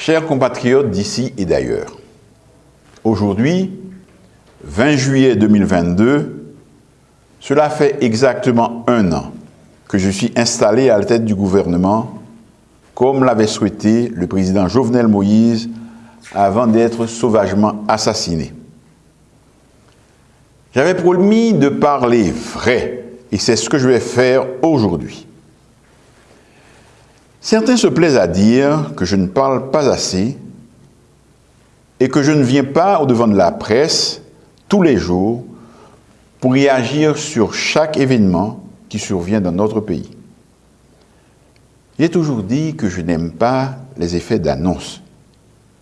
Chers compatriotes d'ici et d'ailleurs, aujourd'hui, 20 juillet 2022, cela fait exactement un an que je suis installé à la tête du gouvernement, comme l'avait souhaité le président Jovenel Moïse avant d'être sauvagement assassiné. J'avais promis de parler vrai, et c'est ce que je vais faire aujourd'hui. Certains se plaisent à dire que je ne parle pas assez et que je ne viens pas au devant de la presse tous les jours pour réagir sur chaque événement qui survient dans notre pays. J'ai toujours dit que je n'aime pas les effets d'annonce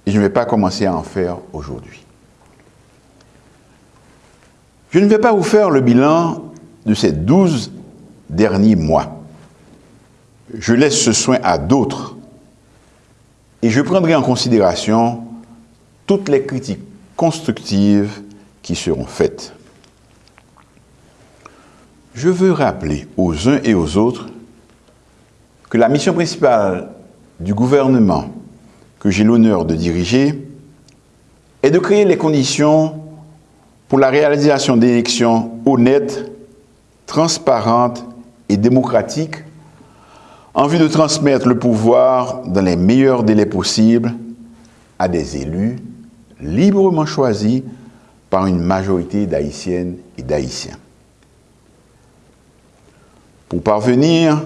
et je ne vais pas commencer à en faire aujourd'hui. Je ne vais pas vous faire le bilan de ces douze derniers mois. Je laisse ce soin à d'autres et je prendrai en considération toutes les critiques constructives qui seront faites. Je veux rappeler aux uns et aux autres que la mission principale du gouvernement que j'ai l'honneur de diriger est de créer les conditions pour la réalisation d'élections honnêtes, transparentes et démocratiques en vue de transmettre le pouvoir dans les meilleurs délais possibles à des élus librement choisis par une majorité d'Haïtiennes et d'Haïtiens. Pour parvenir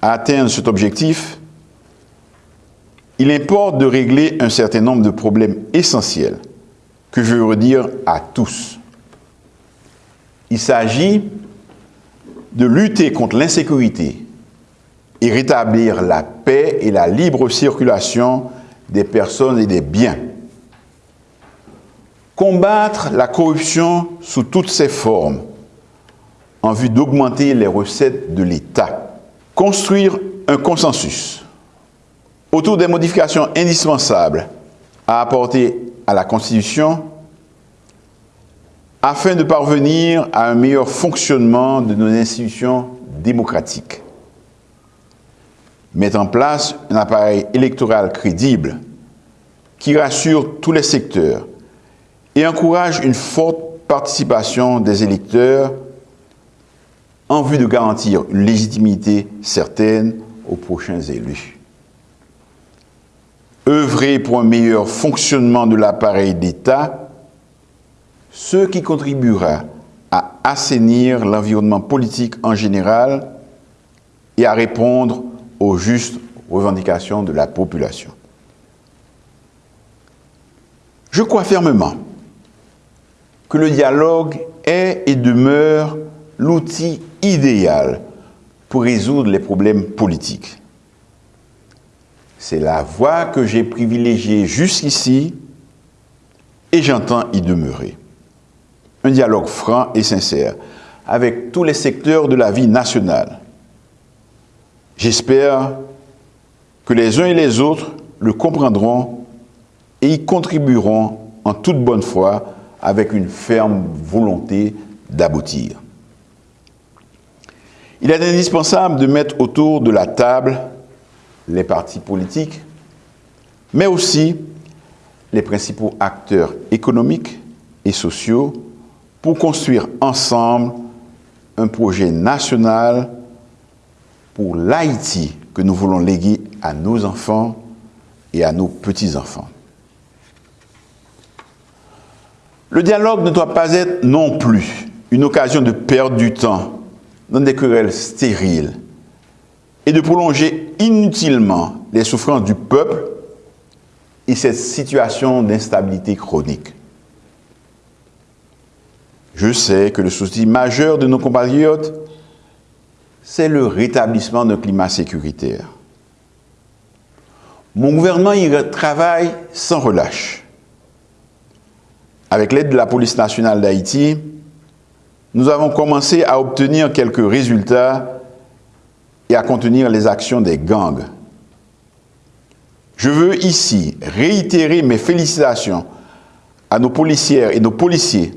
à atteindre cet objectif, il importe de régler un certain nombre de problèmes essentiels que je veux redire à tous. Il s'agit de lutter contre l'insécurité et rétablir la paix et la libre circulation des personnes et des biens. Combattre la corruption sous toutes ses formes en vue d'augmenter les recettes de l'État. Construire un consensus autour des modifications indispensables à apporter à la Constitution afin de parvenir à un meilleur fonctionnement de nos institutions démocratiques. Mettre en place un appareil électoral crédible qui rassure tous les secteurs et encourage une forte participation des électeurs en vue de garantir une légitimité certaine aux prochains élus. Œuvrer pour un meilleur fonctionnement de l'appareil d'État, ce qui contribuera à assainir l'environnement politique en général et à répondre aux justes revendications de la population. Je crois fermement que le dialogue est et demeure l'outil idéal pour résoudre les problèmes politiques. C'est la voie que j'ai privilégiée jusqu'ici et j'entends y demeurer. Un dialogue franc et sincère avec tous les secteurs de la vie nationale. J'espère que les uns et les autres le comprendront et y contribueront en toute bonne foi avec une ferme volonté d'aboutir. Il est indispensable de mettre autour de la table les partis politiques, mais aussi les principaux acteurs économiques et sociaux pour construire ensemble un projet national pour l'Haïti que nous voulons léguer à nos enfants et à nos petits-enfants. Le dialogue ne doit pas être non plus une occasion de perdre du temps dans des querelles stériles et de prolonger inutilement les souffrances du peuple et cette situation d'instabilité chronique. Je sais que le souci majeur de nos compatriotes, c'est le rétablissement d'un climat sécuritaire. Mon gouvernement y travaille sans relâche. Avec l'aide de la police nationale d'Haïti, nous avons commencé à obtenir quelques résultats et à contenir les actions des gangs. Je veux ici réitérer mes félicitations à nos policières et nos policiers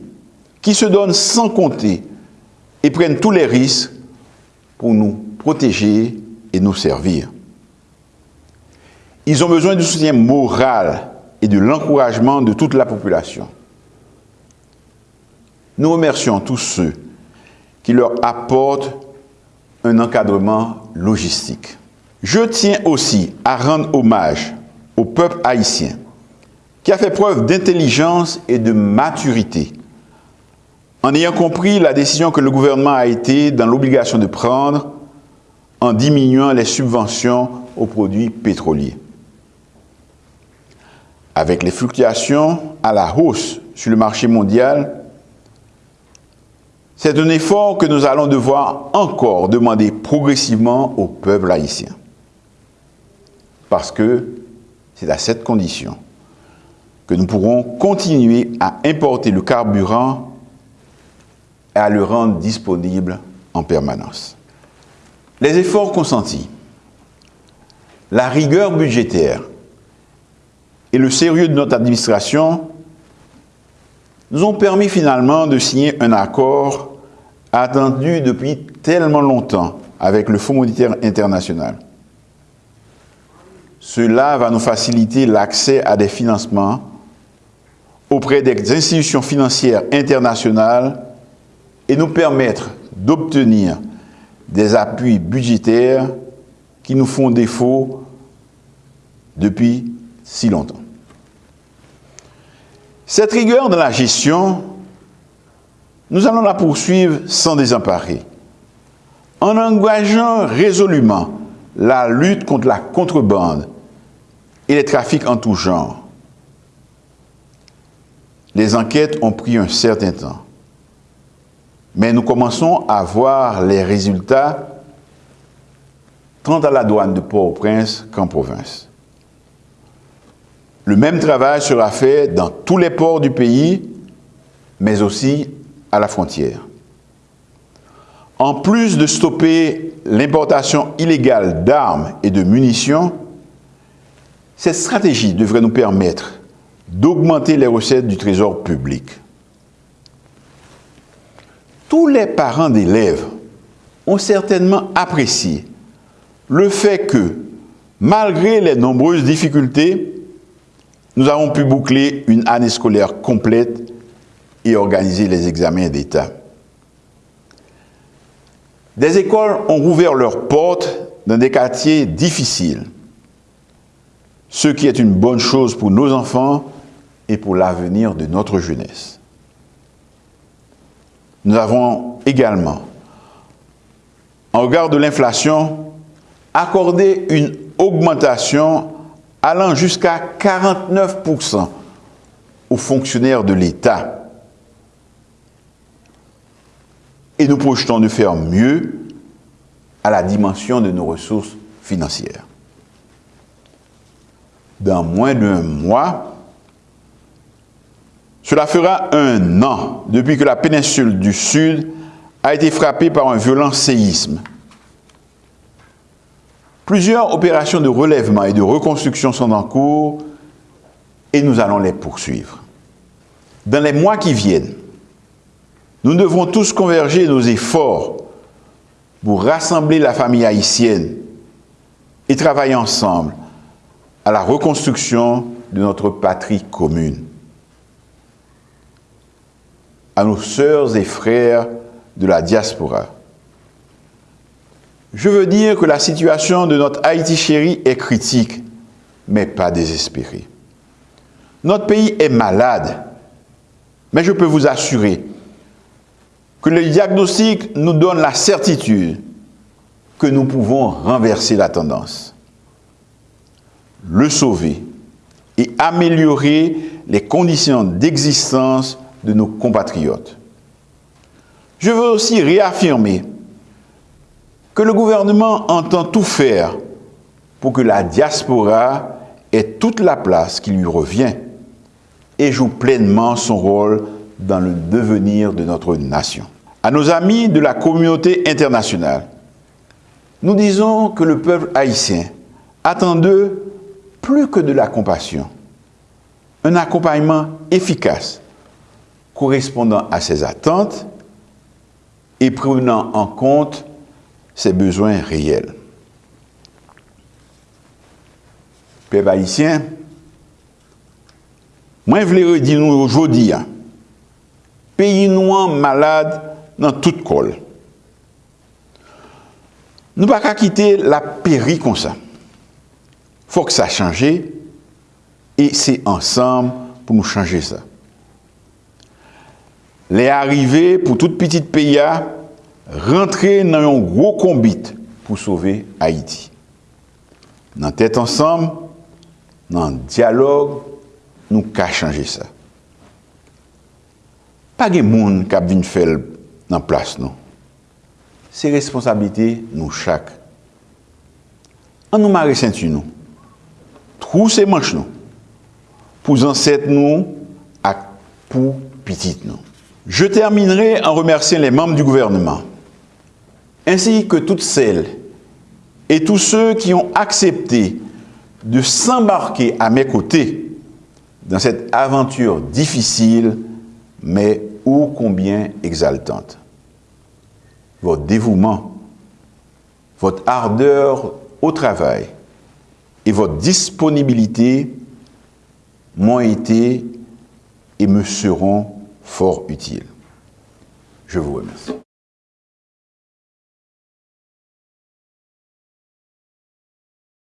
qui se donnent sans compter et prennent tous les risques pour nous protéger et nous servir. Ils ont besoin du soutien moral et de l'encouragement de toute la population. Nous remercions tous ceux qui leur apportent un encadrement logistique. Je tiens aussi à rendre hommage au peuple haïtien qui a fait preuve d'intelligence et de maturité en ayant compris la décision que le gouvernement a été dans l'obligation de prendre en diminuant les subventions aux produits pétroliers. Avec les fluctuations à la hausse sur le marché mondial, c'est un effort que nous allons devoir encore demander progressivement au peuple haïtien. Parce que c'est à cette condition que nous pourrons continuer à importer le carburant et à le rendre disponible en permanence. Les efforts consentis, la rigueur budgétaire et le sérieux de notre administration nous ont permis finalement de signer un accord attendu depuis tellement longtemps avec le Fonds monétaire international. Cela va nous faciliter l'accès à des financements auprès des institutions financières internationales et nous permettre d'obtenir des appuis budgétaires qui nous font défaut depuis si longtemps. Cette rigueur de la gestion, nous allons la poursuivre sans désemparer, en engageant résolument la lutte contre la contrebande et les trafics en tout genre. Les enquêtes ont pris un certain temps, mais nous commençons à voir les résultats tant à la douane de Port-au-Prince qu'en province. Le même travail sera fait dans tous les ports du pays, mais aussi à la frontière. En plus de stopper l'importation illégale d'armes et de munitions, cette stratégie devrait nous permettre d'augmenter les recettes du trésor public. Tous les parents d'élèves ont certainement apprécié le fait que, malgré les nombreuses difficultés, nous avons pu boucler une année scolaire complète et organiser les examens d'État. Des écoles ont rouvert leurs portes dans des quartiers difficiles, ce qui est une bonne chose pour nos enfants et pour l'avenir de notre jeunesse. Nous avons également, en regard de l'inflation, accordé une augmentation allant jusqu'à 49% aux fonctionnaires de l'État. Et nous projetons de faire mieux à la dimension de nos ressources financières. Dans moins d'un mois, cela fera un an depuis que la péninsule du Sud a été frappée par un violent séisme. Plusieurs opérations de relèvement et de reconstruction sont en cours et nous allons les poursuivre. Dans les mois qui viennent, nous devrons tous converger nos efforts pour rassembler la famille haïtienne et travailler ensemble à la reconstruction de notre patrie commune à nos sœurs et frères de la diaspora. Je veux dire que la situation de notre Haïti chéri est critique, mais pas désespérée. Notre pays est malade, mais je peux vous assurer que le diagnostic nous donne la certitude que nous pouvons renverser la tendance, le sauver et améliorer les conditions d'existence de nos compatriotes. Je veux aussi réaffirmer que le gouvernement entend tout faire pour que la diaspora ait toute la place qui lui revient et joue pleinement son rôle dans le devenir de notre nation. À nos amis de la communauté internationale, nous disons que le peuple haïtien attend d'eux plus que de la compassion, un accompagnement efficace correspondant à ses attentes et prenant en compte ses besoins réels. peuple haïtien, moi, je voulais dire nous aujourd'hui, hein, pays noir malade dans toute colle. Nous ne pouvons pas quitter la péri comme ça. Il faut que ça change et c'est ensemble pour nous changer ça. Le arrive pou tout pitit peya rentre nan yon gro kombit pou sove Haiti. Nan tèt ansam, nan diyalog, nou ka chanje sa. Pa gen moun kap vin fel nan plas nou. Se responsabilite nou chak. An nou mare senti nou. Trou se manch nou. Pou zanset nou ak pou pitit nou. Je terminerai en remerciant les membres du gouvernement, ainsi que toutes celles et tous ceux qui ont accepté de s'embarquer à mes côtés dans cette aventure difficile, mais ô combien exaltante. Votre dévouement, votre ardeur au travail et votre disponibilité m'ont été et me seront fort utiles. Je vous remercie.